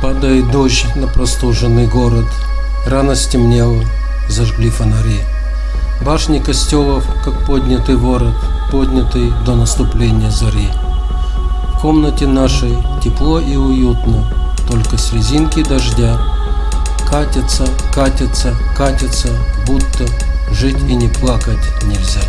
Падает дождь на простуженный город. Рано стемнело, зажгли фонари. Башни костелов, как поднятый ворот, поднятый до наступления зари. В комнате нашей тепло и уютно, только с резинки дождя. Катится, катится, катится, будто жить и не плакать нельзя.